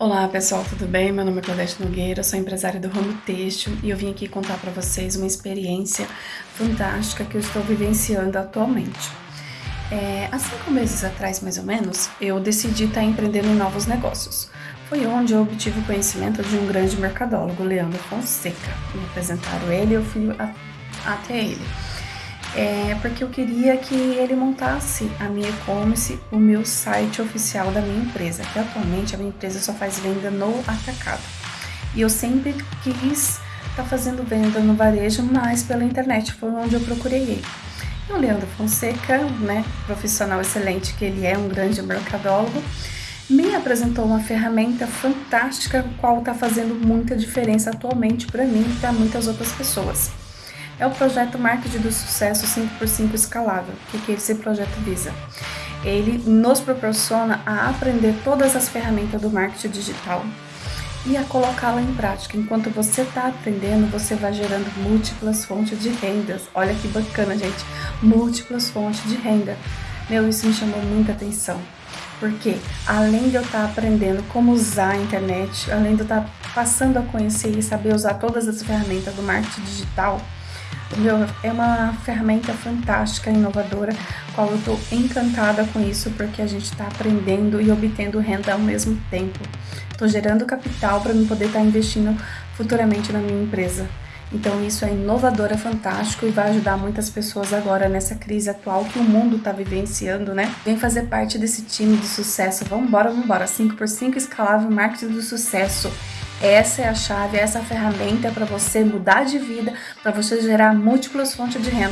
Olá pessoal, tudo bem? Meu nome é Claudete Nogueira, sou empresária do ramo têxtil e eu vim aqui contar para vocês uma experiência fantástica que eu estou vivenciando atualmente. É, há cinco meses atrás, mais ou menos, eu decidi estar empreendendo em novos negócios. Foi onde eu obtive o conhecimento de um grande mercadólogo, Leandro Fonseca. Me apresentaram ele e eu fui a, até ele é porque eu queria que ele montasse a minha e-commerce, o meu site oficial da minha empresa, que atualmente a minha empresa só faz venda no atacado. E eu sempre quis estar tá fazendo venda no varejo, mas pela internet, foi onde eu procurei ele. E o Leandro Fonseca, né, profissional excelente que ele é, um grande mercadólogo, me apresentou uma ferramenta fantástica, qual está fazendo muita diferença atualmente para mim e para muitas outras pessoas é o projeto Marketing do Sucesso 5x5 Escalável. O que, esse projeto visa? Ele nos proporciona a aprender todas as ferramentas do marketing digital e a colocá-la em prática. Enquanto você está aprendendo, você vai gerando múltiplas fontes de rendas. Olha que bacana, gente! Múltiplas fontes de renda. Meu, isso me chamou muita atenção. Porque além de eu estar tá aprendendo como usar a internet, além de eu estar tá passando a conhecer e saber usar todas as ferramentas do marketing digital, é uma ferramenta fantástica, inovadora, qual eu estou encantada com isso, porque a gente está aprendendo e obtendo renda ao mesmo tempo. Estou gerando capital para me poder estar tá investindo futuramente na minha empresa. Então isso é inovador, é fantástico e vai ajudar muitas pessoas agora nessa crise atual que o mundo está vivenciando, né? Vem fazer parte desse time de sucesso. Vambora, vambora. 5x5 escalável marketing do sucesso. Essa é a chave, essa é a ferramenta para você mudar de vida, para você gerar múltiplas fontes de renda.